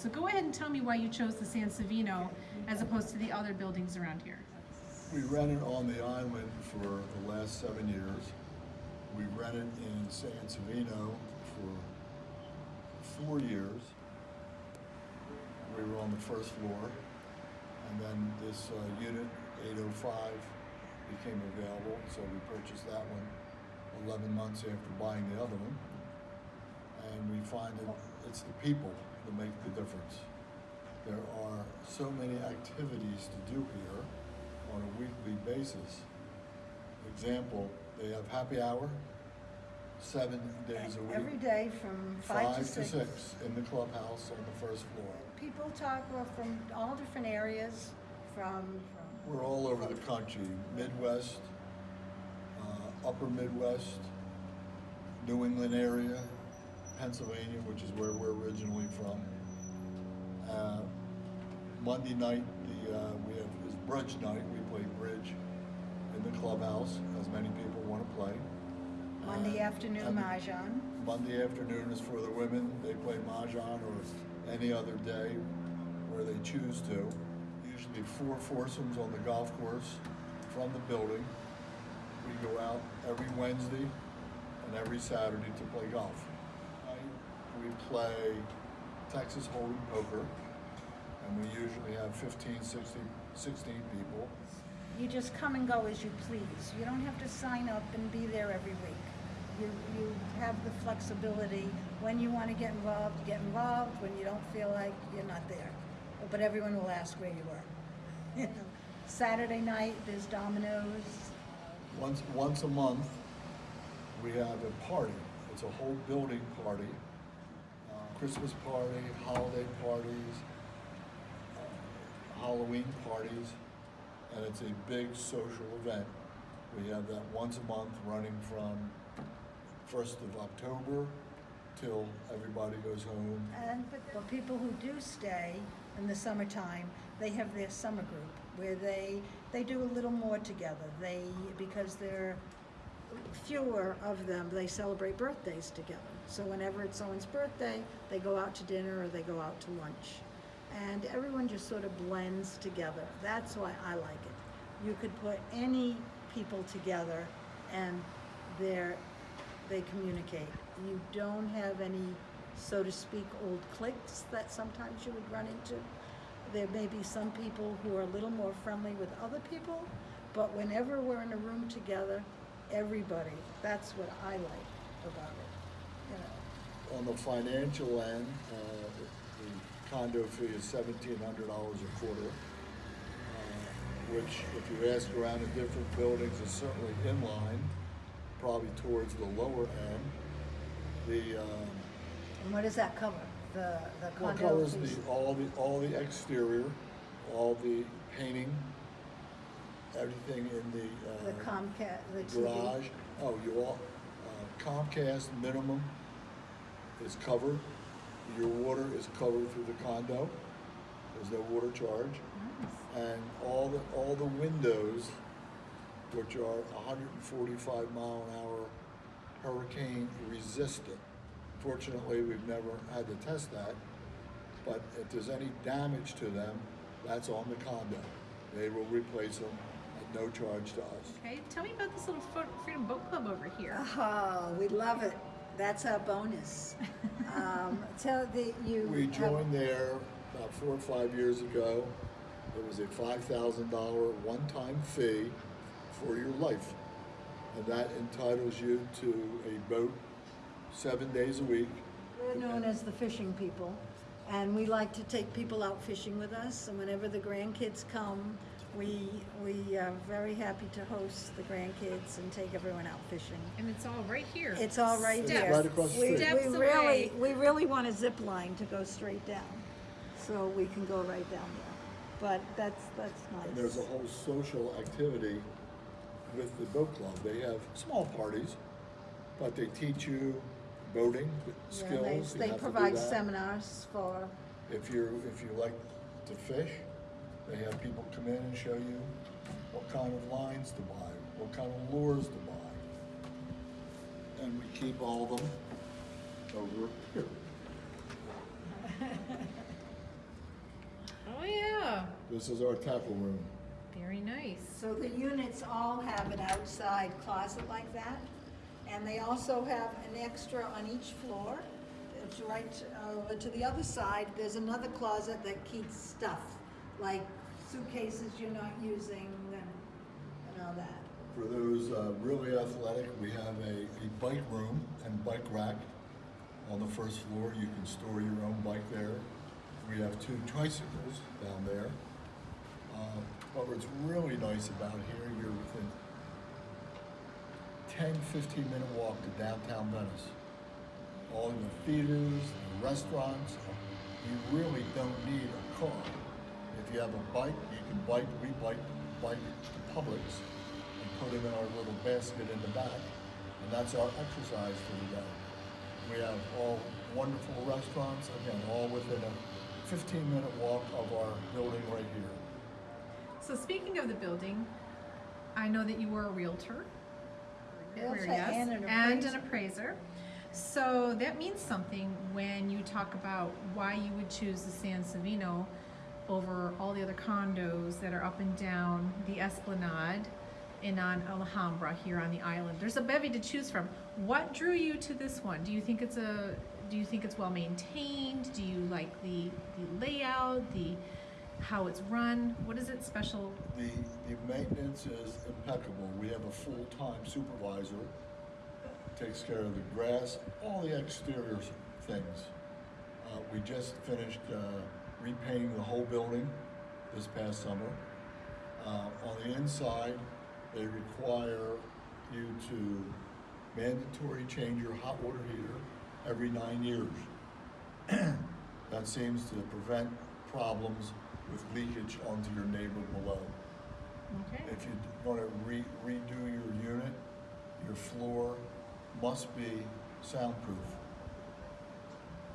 So go ahead and tell me why you chose the San Savino as opposed to the other buildings around here. We rented on the island for the last seven years. We rented in San Savino for four years. We were on the first floor. And then this uh, unit, 805, became available, so we purchased that one 11 months after buying the other one. And we find that it's the people that make the difference. There are so many activities to do here on a weekly basis. Example, they have happy hour, seven days a week. Every day from five to six. Five to six in the clubhouse on the first floor. People talk well, from all different areas, from, from We're all over the country, Midwest, uh, Upper Midwest, New England area, Pennsylvania, which is where we're originally from. Uh, Monday night, the, uh, we have, is bridge night, we play bridge in the clubhouse, as many people wanna play. Monday Uh, afternoon mahjong. Monday afternoon is for the women, they play mahjong or any other day where they choose to. Usually four foursomes on the golf course from the building. We go out every Wednesday and every Saturday to play golf. We play Texas Hold'em poker, and we usually have 15, 16, 16 people. You just come and go as you please. You don't have to sign up and be there every week. You, you have the flexibility. When you want to get involved, get involved. When you don't feel like, you're not there. But everyone will ask where you were. You know, Saturday night, there's dominoes. Once, once a month, we have a party. It's a whole building party. Christmas party, holiday parties, uh, Halloween parties, and it's a big social event. We have that once a month running from first of October till everybody goes home. And for people who do stay in the summertime, they have their summer group where they, they do a little more together. They, because there are fewer of them, they celebrate birthdays together. So whenever it's someone's birthday, they go out to dinner or they go out to lunch. And everyone just sort of blends together. That's why I like it. You could put any people together and they're, they communicate. You don't have any, so to speak, old cliques that sometimes you would run into. There may be some people who are a little more friendly with other people, but whenever we're in a room together, everybody, that's what I like about it, you know. On the financial end, uh, the condo fee is seventeen hundred dollars a quarter, uh, which if you ask around in different buildings is certainly in line, probably towards the lower end. The, um, And what does that cover? The, the condo well, covers the, all the, all the exterior, all the painting, everything in the, The uh, Comcast, the TV? garage. Oh, you all, uh, Comcast minimum is covered. Your water is covered through the condo. There's no water charge. And all the, all the windows, which are hundred and forty-five mile an hour hurricane resistant. Fortunately, we've never had to test that, but if there's any damage to them, that's on the condo. They will replace them no charge to us. Okay, tell me about this little Freedom Boat Club over here. Oh, we love it. That's our bonus. Um, tell the, you. We have- joined there about four or five years ago. It was a five thousand dollar one-time fee for your life. And that entitles you to a boat seven days a week. We're known as the fishing people, and we like to take people out fishing with us, and whenever the grandkids come, we, we are very happy to host the grandkids and take everyone out fishing. And it's all right here. It's all right It's here. right across the We- street. Steps We really, away. we really want a zip line to go straight down, so we can go right down there. But that's, that's And there's a whole social activity with the boat club. They have small parties, but they teach you boating Yeah, skills. they- They have to do provide seminars for, If you're, if you like to fish, they have people come in and show you what kind of lines to buy, what kind of lures to buy. And we keep all of them over here. Oh yeah. This is our tackle room. Very nice. So the units all have an outside closet like that, and they also have an extra on each floor. It's right over to the other side, there's another closet that keeps stuff, like suitcases you're not using and, and all that. For those uh, really athletic, we have a, a bike room and bike rack on the first floor. You can store your own bike there. We have two tricycles down there. Uh, But what's really nice about here, you're within 10, 15 minute walk to downtown Venice. All the theaters, the restaurants, you really don't need a car. If you have a bike, you can bike, we bike, bike to Publix and put them in our little basket in the back, and that's our exercise for the day. We have all wonderful restaurants, again, all within a fifteen minute walk of our building right here. So speaking of the building, I know that you were a realtor. Realtor Yes, and an And an appraiser. appraiser. So that means something when you talk about why you would choose the San Savino over all the other condos that are up and down the Esplanade and on Alhambra here on the island. There's a bevy to choose from. What drew you to this one? Do you think it's a do you think it's well maintained? Do you like the the layout, the how it's run? What is it special? The, the maintenance is impeccable. We have a full-time supervisor, takes care of the grass, all the exterior things. Uh, we just finished, uh, repainting the whole building this past summer. Uh, on the inside, they require you to mandatory change your hot water heater every nine years. That seems to prevent problems with leakage onto your neighbor below. Okay. If you're gonna re- redo your unit, your floor must be soundproof.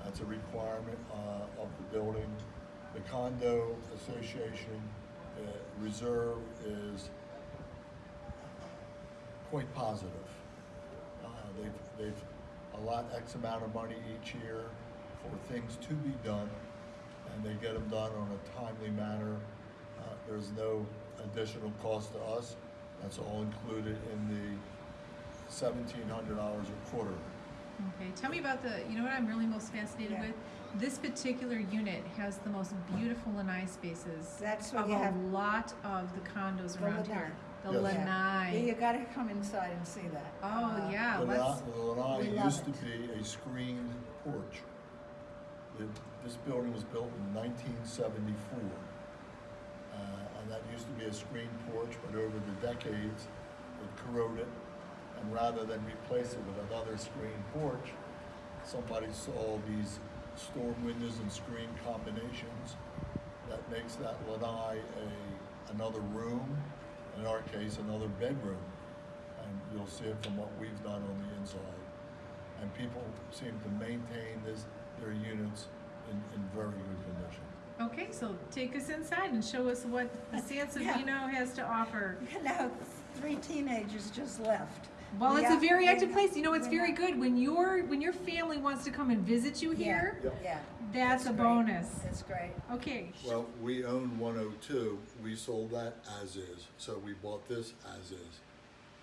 That's a requirement, uh, of the building. The condo association, uh, reserve is quite positive. Uh, they've, they've allot X amount of money each year for things to be done, and they get them done on a timely manner. Uh, there's no additional cost to us. That's all included in the seventeen hundred dollars a quarter. Okay, tell me about the, you know what I'm really most fascinated Yeah. with? This particular unit has the most beautiful lanai spaces That's what of you a have. lot of the condos The around lanai. here. The Yes. Yeah. lanai. Yeah, you gotta come inside and see that. Oh, Uh, yeah, The let's, lanai- the lanai we love used to be a screened porch. The- This building was built in nineteen seventy-four. Uh, and that used to be a screened porch, but over the decades, it corroded. And rather than replace it with another screened porch, somebody saw these storm windows and screen combinations that makes that lanai a, another room, in our case, another bedroom. And you'll see it from what we've done on the inside. And people seem to maintain this, their units in, in very good condition. okay, so take us inside and show us what the San Yeah. Has to offer. Now, three teenagers just left. Well, We it's a very active place. You know, it's very good when your, when your family wants to come and visit you here, Yep. Yeah. that's it's a great. bonus. That's great. Okay, Well, we own one oh two, we sold that as is, so we bought this as is.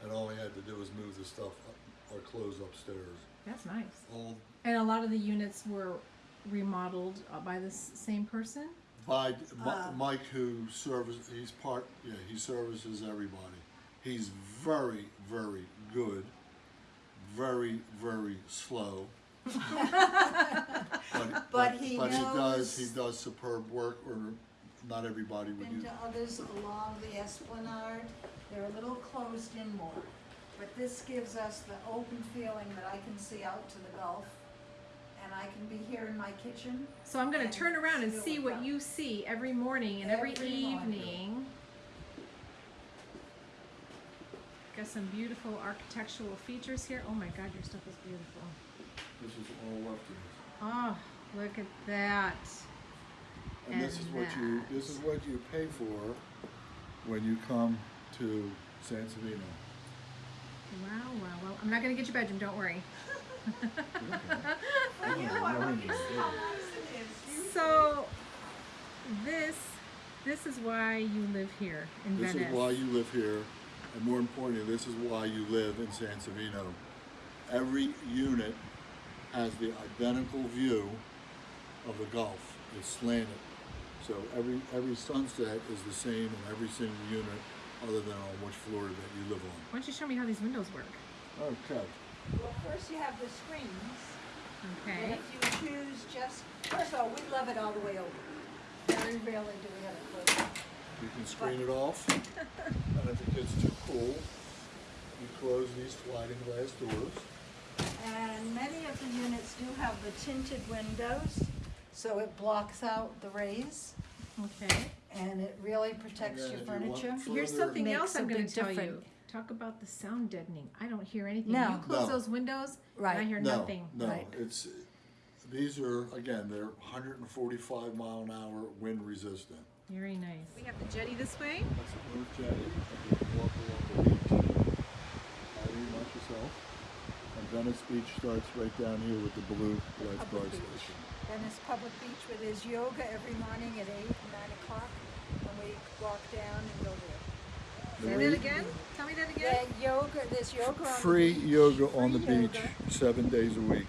And all we had to do was move the stuff, up- our clothes upstairs. that's nice. All And a lot of the units were remodeled uh, by the same person? by Uh, Mike who services, he's part, yeah, he services everybody. He's very, very good, very, very slow. But, But he But he does, he does superb work, or not everybody would Been do. to others along the Esplanade, they're a little closed in more. But this gives us the open feeling that I can see out to the Gulf, and I can be here in my kitchen. So I'm gonna turn around and see what come. you see every morning and every Every morning. Evening. Got some beautiful architectural features here. Oh my god, your stuff is beautiful. This is all left to us. Oh, look at that. And this is And what you this is what you pay for when you come to San Savino. Wow, wow, well, I'm not gonna get your bedroom, don't worry. For you, I want you to see how nice it is. You- So, this This is why you live here in This Venice. is why you live here, and more importantly, this is why you live in San Savino. Every unit has the identical view of the Gulf. It's slanted. So every, every sunset is the same in every single unit, other than on which floor that you live on. Why don't you show me how these windows work? Okay. Well, first you have the screens. Okay. And if you choose just, first of all, we love it all the way over. Very rarely do we have it closed. You can screen it off, and if it gets too cool, you close these sliding glass doors. And many of the units do have the tinted windows, so it blocks out the rays Okay. and it really protects your then you furniture. Here's something Makes else I'm going to tell you. Talk about the sound deadening. I don't hear anything. No. You close No. those windows, and I hear No, nothing. No, Right. it's, these are, again, they're hundred and forty-five mile an hour wind resistant. Very nice. We have the jetty this way. That's a North Jetty, and you can walk along the beach. How do you much yourself? And Venice Beach starts right down here with the blue lifeguard Public beach. station. Venice Public Beach where there's yoga every morning at eight, and nine o'clock, and we walk down and go there. Say that again. Tell me that again. Yeah, yoga, there's yoga on the Free beach. yoga on the Free beach, seven days a week,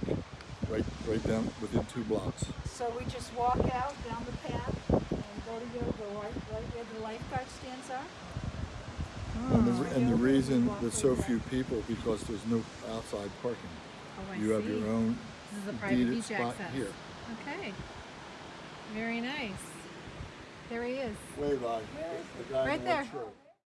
right, right down within two blocks. So we just walk out down the path and go to yoga right, right where the lifeguard stands are. And the, and the reason walk there's so few people, because there's no outside parking. Oh, I You have your own This is a private beach spot access. here. Okay. Very nice. There he is. Wave, I, the guy Right there. white shirt.